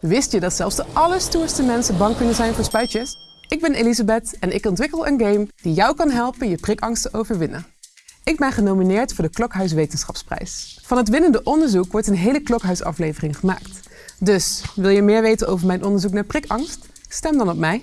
Wist je dat zelfs de allerstoerste mensen bang kunnen zijn voor spuitjes? Ik ben Elisabeth en ik ontwikkel een game die jou kan helpen je prikangst te overwinnen. Ik ben genomineerd voor de Klokhuis Wetenschapsprijs. Van het winnende onderzoek wordt een hele klokhuisaflevering gemaakt. Dus wil je meer weten over mijn onderzoek naar prikangst? Stem dan op mij.